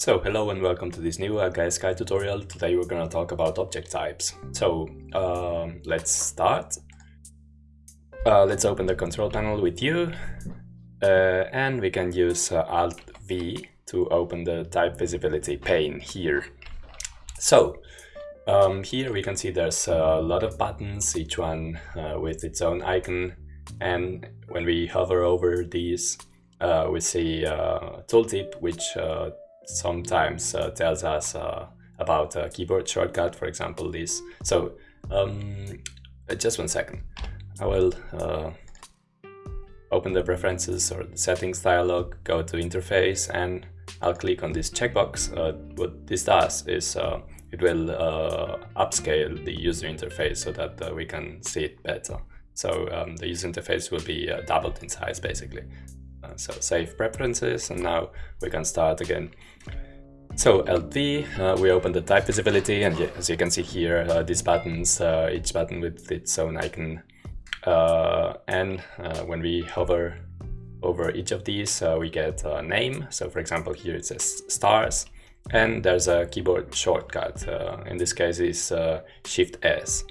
So hello and welcome to this new uh, Sky tutorial. Today we're gonna talk about object types. So um, let's start. Uh, let's open the control panel with you uh, and we can use uh, Alt V to open the type visibility pane here. So um, here we can see there's a lot of buttons, each one uh, with its own icon and when we hover over these uh, we see a tooltip which sometimes uh, tells us uh, about a keyboard shortcut, for example, this. So um, just one second. I will uh, open the preferences or the settings dialog, go to interface, and I'll click on this checkbox. Uh, what this does is uh, it will uh, upscale the user interface so that we can see it better. So um, the user interface will be doubled in size basically. Uh, so save preferences and now we can start again. So LP, uh, we open the type visibility and as you can see here, uh, these buttons, uh, each button with its own icon. Uh, and uh, when we hover over each of these, we get a name. So for example, here it says stars and there's a keyboard shortcut. in this case is Shift S.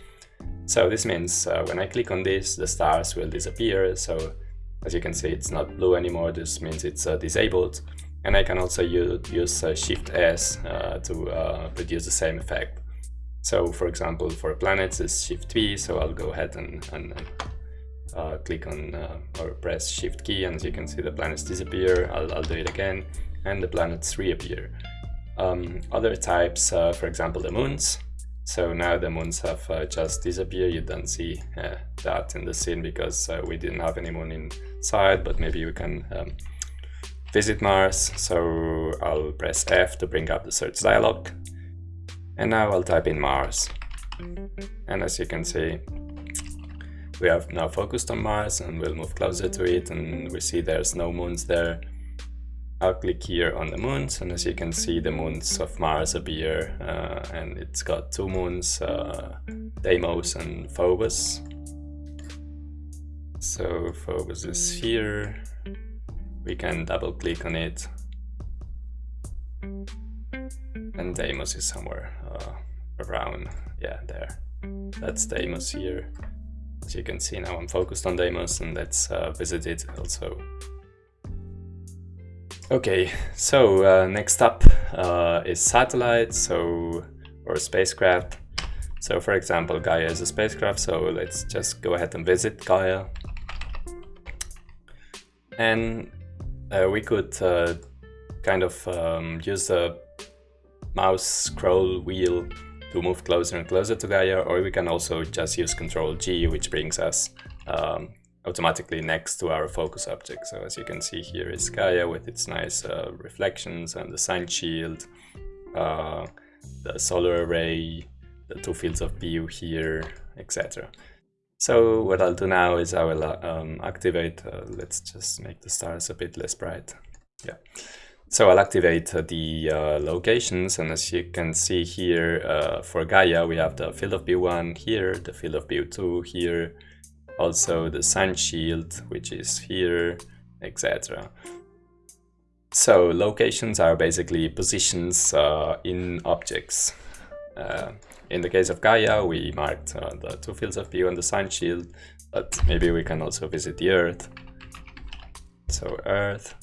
So this means when I click on this, the stars will disappear. So as you can see, it's not blue anymore. This means it's uh, disabled. And I can also use, uh, Shift S uh, to uh, produce the same effect. So for example, for planets it's Shift V, so I'll go ahead and, and uh, click on uh, or press Shift key and as you can see the planets disappear. I'll, I'll do it again and the planets reappear. Um, other types, for example the moons, so now the moons have uh, just disappeared. You don't see uh, that in the scene because uh, we didn't have any moon inside, but maybe we can um, visit Mars. So I'll press F to bring up the search dialog. And now I'll type in Mars. And as you can see, we have now focused on Mars and we'll move closer to it and we see there's no moons there. I'll click here on the moons and as you can see the moons of Mars appear uh, and it's got two moons, uh, Deimos and Phobos. So focus is here, we can double click on it and Deimos is somewhere uh, around, yeah there, that's Deimos here. As you can see now I'm focused on Deimos and let's uh, visit it also. Okay, so uh, next up uh, is satellites, so or spacecraft. So for example, Gaia is a spacecraft, so let's just go ahead and visit Gaia. And uh, we could uh, kind of um, use the mouse scroll wheel to move closer and closer to Gaia, or we can also just use Control G, which brings us um, automatically next to our focus object. So as you can see here is Gaia with its nice uh, reflections and the sun shield, uh, the solar array, the two fields of view here, etc. So what I'll do now is I will uh, um, activate, uh, let's just make the stars a bit less bright. Yeah. So I'll activate uh, the uh, locations and as you can see here uh, for Gaia we have the field of view 1 here, the field of view 2 here, also the sun shield, which is here, etc. So locations are basically positions uh, in objects. Uh, in the case of Gaia, we marked uh, the two fields of view and the sun shield, but maybe we can also visit the Earth. So Earth.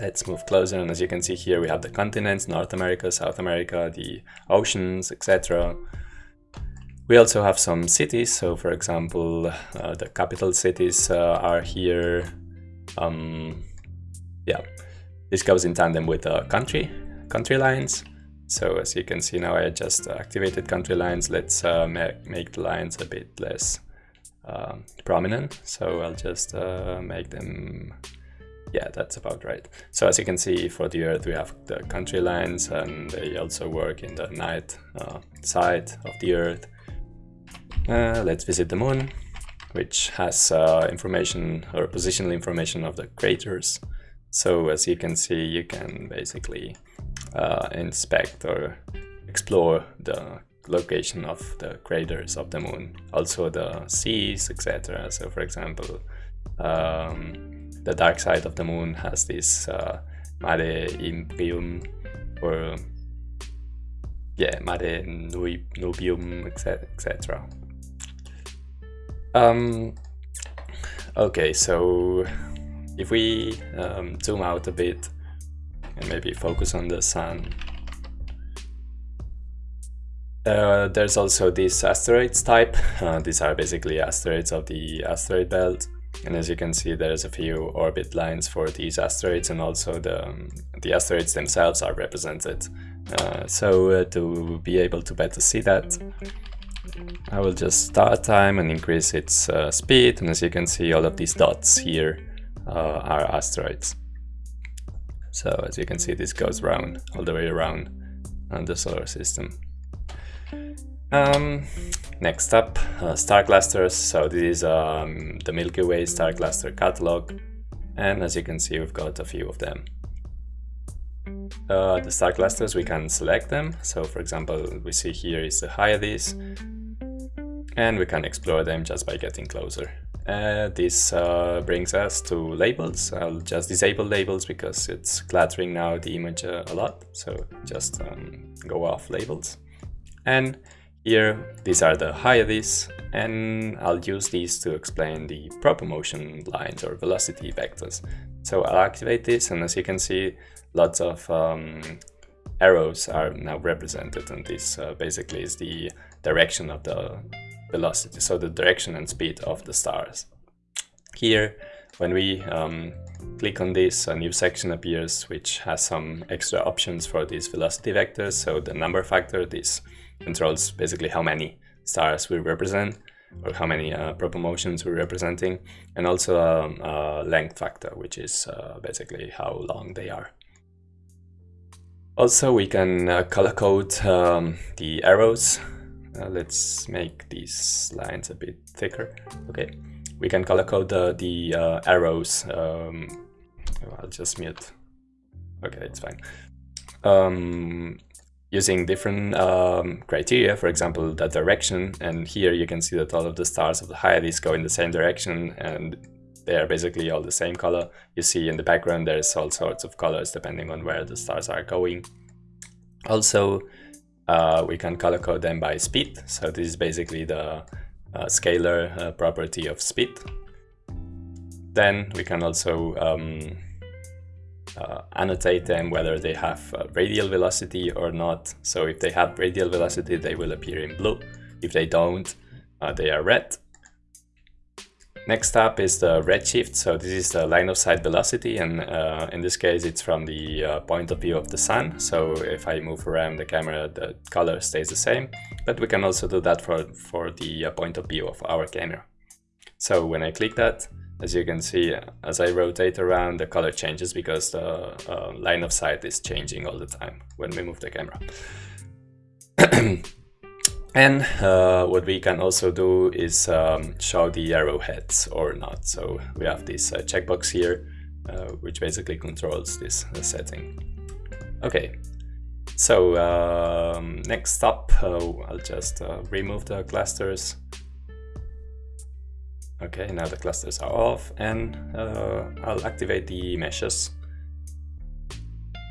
Let's move closer, and as you can see here, we have the continents, North America, South America, the oceans, etc. We also have some cities, so for example, uh, the capital cities uh, are here. Um, yeah, this goes in tandem with the country, country lines. So as you can see now I just activated country lines. Let's uh, make, make the lines a bit less uh, prominent. So I'll just uh, make them, yeah, that's about right. So as you can see for the Earth we have the country lines and they also work in the night uh, side of the Earth. Uh, let's visit the moon, which has uh, information or positional information of the craters. So as you can see, you can basically uh, inspect or explore the location of the craters of the moon, also the seas, etc. So for example, um, the dark side of the moon has this uh, Mare Imbrium or yeah, Mare Nubium, etc. Um, okay, so if we um, zoom out a bit and maybe focus on the sun, uh, there's also these asteroids type. Uh, these are basically asteroids of the asteroid belt. And as you can see, there's a few orbit lines for these asteroids and also the, um, the asteroids themselves are represented. Uh, so uh, to be able to better see that, I will just start time and increase its uh, speed. And as you can see, all of these dots here are asteroids. So as you can see, this goes round, all the way around the solar system. Um, next up, uh, star clusters. So this is um, the Milky Way star cluster catalog. And as you can see, we've got a few of them. Uh, the star clusters, we can select them. So for example, we see here is the Hyades. And we can explore them just by getting closer. Uh, this uh, brings us to labels. I'll just disable labels because it's cluttering now the image uh, a lot. So just um, go off labels. And here, these are the Hyades, and I'll use these to explain the proper motion lines or velocity vectors. So I'll activate this, and as you can see, lots of um, arrows are now represented, and this uh, basically is the direction of the velocity, so the direction and speed of the stars. Here, when we um, click on this, a new section appears which has some extra options for these velocity vectors, so the number factor, this controls basically how many stars we represent or how many uh, proper motions we're representing and also a, um, a length factor which is uh, basically how long they are. Also we can uh, color code um, the arrows. Uh, let's make these lines a bit thicker. Okay, we can color code the, the uh, arrows. Um, I'll just mute. Okay, it's fine. Um, using different um, criteria, for example, the direction. And here you can see that all of the stars of the Hyades go in the same direction and they are basically all the same color. You see in the background there's all sorts of colors depending on where the stars are going. Also, uh, we can color code them by speed. So this is basically the uh, scalar uh, property of speed. Then we can also um, uh, annotate them whether they have uh, radial velocity or not. So if they have radial velocity, they will appear in blue. If they don't, uh, they are red. Next up is the redshift. So this is the line of sight velocity, and uh, in this case, it's from the uh, point of view of the sun. So if I move around the camera, the color stays the same. But we can also do that for, for the uh, point of view of our camera. So when I click that, as you can see, as I rotate around, the color changes because the uh, line of sight is changing all the time when we move the camera. and uh, what we can also do is um, show the arrowheads or not. So we have this uh, checkbox here, uh, which basically controls this uh, setting. Okay, so um, next up, uh, I'll just remove the clusters Okay, now the clusters are off and uh, I'll activate the meshes.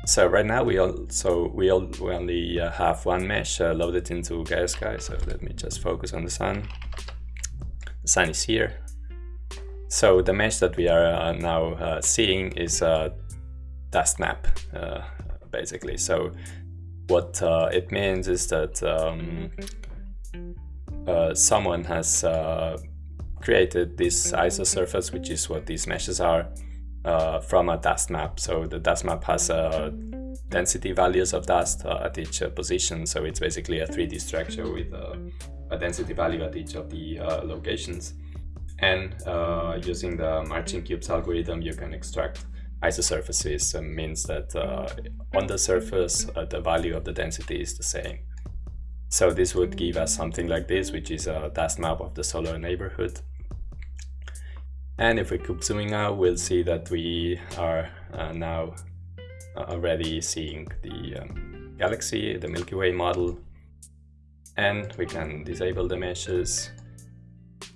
So right now we also we, all, we only uh, have one mesh uh, loaded into Gaia Sky. So let me just focus on the sun. The sun is here. So the mesh that we are uh, now uh, seeing is a dust map, uh, basically. So what it means is that um, someone has created this isosurface, which is what these meshes are, uh, from a dust map. So the dust map has uh, density values of dust uh, at each uh, position. So it's basically a 3D structure with uh, a density value at each of the locations. And using the Marching Cubes algorithm, you can extract isosurfaces and means that on the surface, the value of the density is the same. So this would give us something like this, which is a dust map of the solar neighborhood. And if we keep zooming out, we'll see that we are uh, now uh, already seeing the um, galaxy, the Milky Way model. And we can disable the meshes.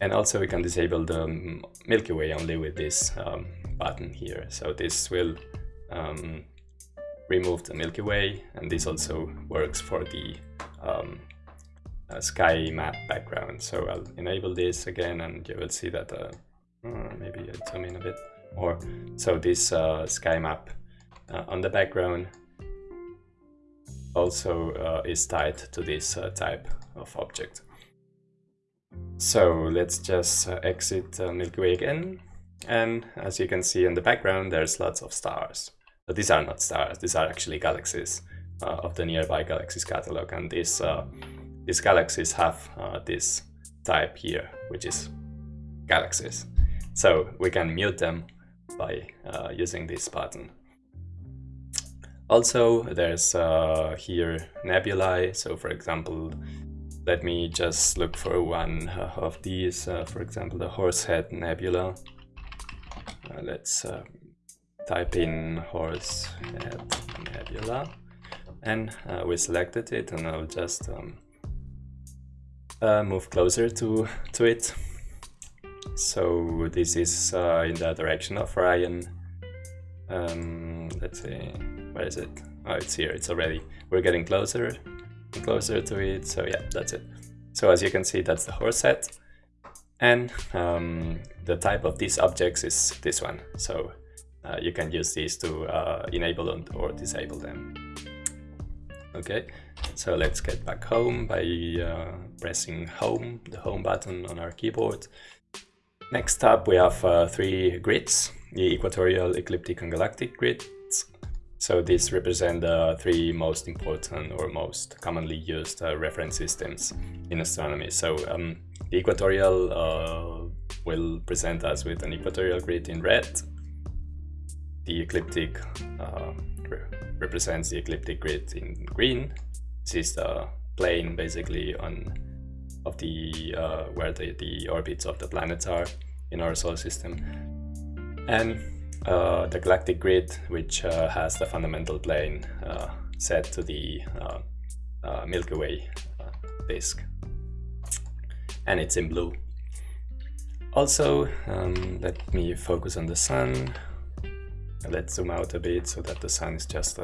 And also we can disable the Milky Way only with this um, button here. So this will um, remove the Milky Way, and this also works for the um, uh, sky map background. So I'll enable this again, and you will see that uh, uh maybe I zoom in a bit more. So this uh, sky map uh, on the background also uh, is tied to this type of object. So let's just exit Milky Way again. And as you can see in the background, there's lots of stars. But these are not stars, these are actually galaxies uh, of the nearby galaxies catalog. And these, uh, these galaxies have uh, this type here, which is galaxies. So we can mute them by uh, using this button. Also, there's uh, here nebulae. So for example, let me just look for one of these, uh, for example, the Horsehead Nebula. Uh, let's uh, type in Horsehead Nebula and uh, we selected it and I'll just um, uh, move closer to, to it. So this is uh, in the direction of Orion. Um, let's see, where is it? Oh, it's here, it's already, we're getting closer closer to it. So yeah, that's it. So as you can see, that's the Horsehead. And um, the type of these objects is this one. So uh, you can use these to uh, enable or disable them. Okay, so let's get back home by uh, pressing home, the home button on our keyboard. Next up we have uh, three grids, the equatorial, ecliptic and galactic grids. So these represent the three most important or most commonly used uh, reference systems in astronomy. So um, the equatorial uh, will present us with an equatorial grid in red. The ecliptic uh, re represents the ecliptic grid in green. This is the plane basically on of the uh, where the, the orbits of the planets are in our solar system. And uh, the galactic grid, which uh, has the fundamental plane uh, set to the uh, uh, Milky Way disk. And it's in blue. Also, um, let me focus on the sun. Let's zoom out a bit so that the sun is just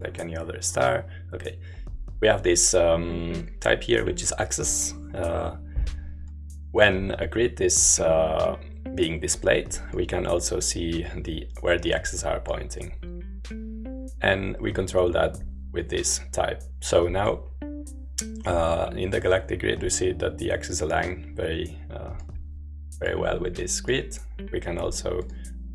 like any other star. Okay, we have this um, type here, which is axis. when a grid is being displayed, we can also see the where the axes are pointing. And we control that with this type. So now uh, in the galactic grid we see that the axes align very uh, very well with this grid. We can also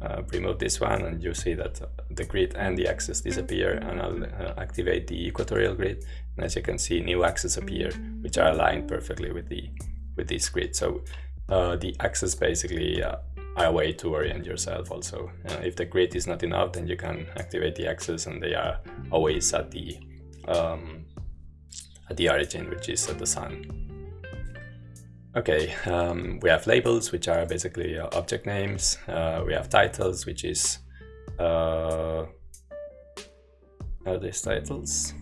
uh, remove this one and you see that the grid and the axis disappear and I'll uh, activate the equatorial grid and as you can see new axes appear which are aligned perfectly with the with this grid. So uh, the axes basically uh, are a way to orient yourself also. Uh, if the grid is not enough, then you can activate the axes and they are always at the um, at the origin, which is at the sun. Okay, um, we have labels, which are basically uh, object names. Uh, we have titles, which is uh, are these titles?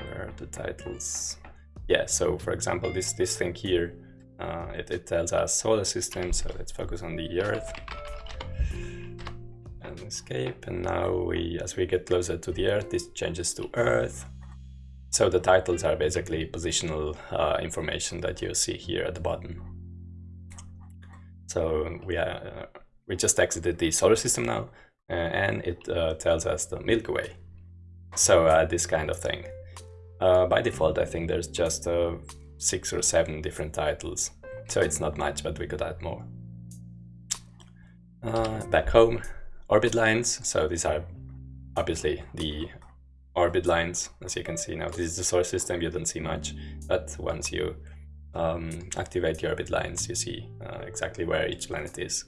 Where are the titles? Yeah, so for example, this this thing here uh, it, it, tells us solar system, so let's focus on the Earth and escape. And now we, as we get closer to the Earth, this changes to Earth. So the titles are basically positional uh, information that you see here at the bottom. So we are, uh, we just exited the solar system now, uh, and it uh, tells us the Milky Way. So uh, this kind of thing. by default, I think there's just six or seven different titles. So it's not much, but we could add more. Uh, back home, orbit lines. So these are obviously the orbit lines. As you can see now, this is the solar system. You don't see much, but once you um, activate the orbit lines, you see uh, exactly where each planet is.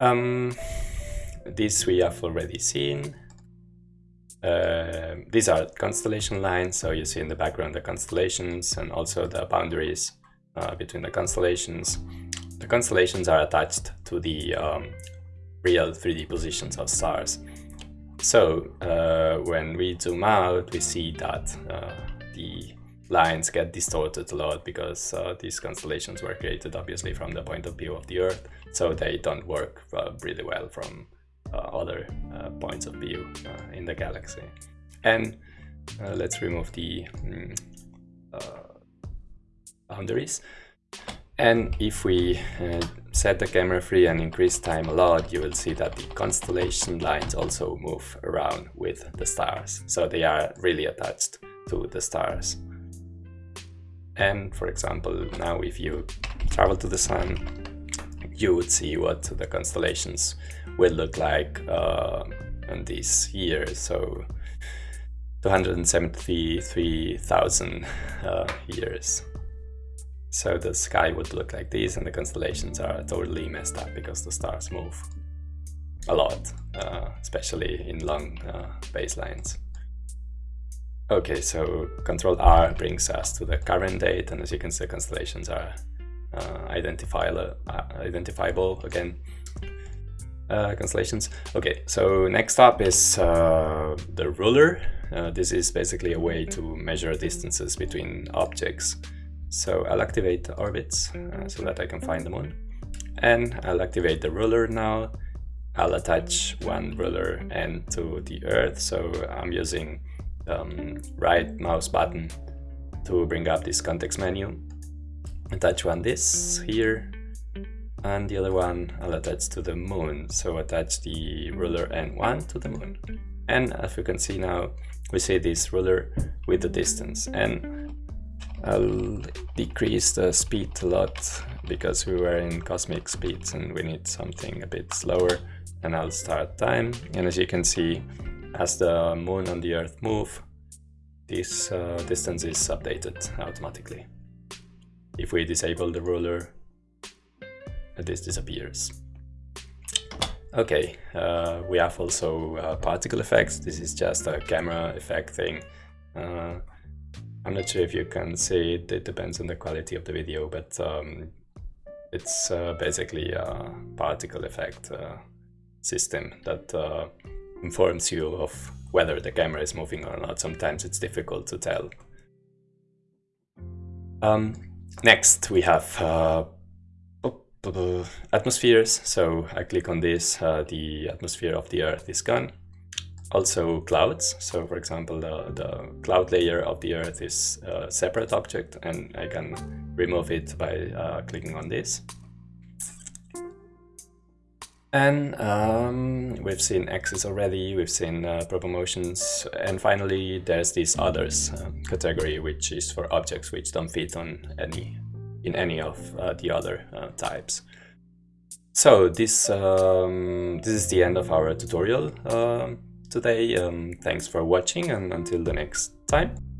Um, this we have already seen. Uh, these are constellation lines, so you see in the background the constellations and also the boundaries uh, between the constellations. The constellations are attached to the um, real 3D positions of stars. So uh, when we zoom out, we see that uh, the lines get distorted a lot because uh, these constellations were created obviously from the point of view of the Earth, so they don't work really well from uh, other uh, points of view uh, in the galaxy. And uh, let's remove the mm, boundaries. And if we set the camera free and increase time a lot, you will see that the constellation lines also move around with the stars. So they are really attached to the stars. And for example, now if you travel to the sun, you would see what the constellations will look like uh, in these years. So 273,000 uh, years. So the sky would look like this and the constellations are totally messed up because the stars move a lot, uh, especially in long uh, baselines. Okay, so Control R brings us to the current date and as you can see constellations are uh, identifiable, uh, identifiable again. Uh, constellations. Okay, so next up is uh, the ruler. this is basically a way to measure distances between objects. So I'll activate the orbits uh, so that I can find the moon. And I'll activate the ruler now. I'll attach one ruler end to the Earth. So I'm using um, right mouse button to bring up this context menu. Attach one this here and the other one I'll attach to the moon. So attach the ruler N1 to the moon. And as you can see now, we see this ruler with the distance. And I'll decrease the speed a lot because we were in cosmic speeds and we need something a bit slower. And I'll start time. And as you can see as the moon and the earth move this uh, distance is updated automatically. If we disable the ruler this disappears. Okay uh, we have also uh, particle effects. This is just a camera effect thing. Uh, I'm not sure if you can see it, it depends on the quality of the video, but um, it's uh, basically a particle effect uh, system that uh, informs you of whether the camera is moving or not. Sometimes it's difficult to tell. Um, next we have uh, atmospheres. So I click on this, uh, the atmosphere of the Earth is gone also clouds. So for example, the, the cloud layer of the Earth is a separate object and I can remove it by uh, clicking on this. And um, we've seen axes already, we've seen uh, proper motions, and finally there's this others uh, category, which is for objects which don't fit on any in any of uh, the other uh, types. So this um, this is the end of our tutorial. Today. Um, thanks for watching and until the next time.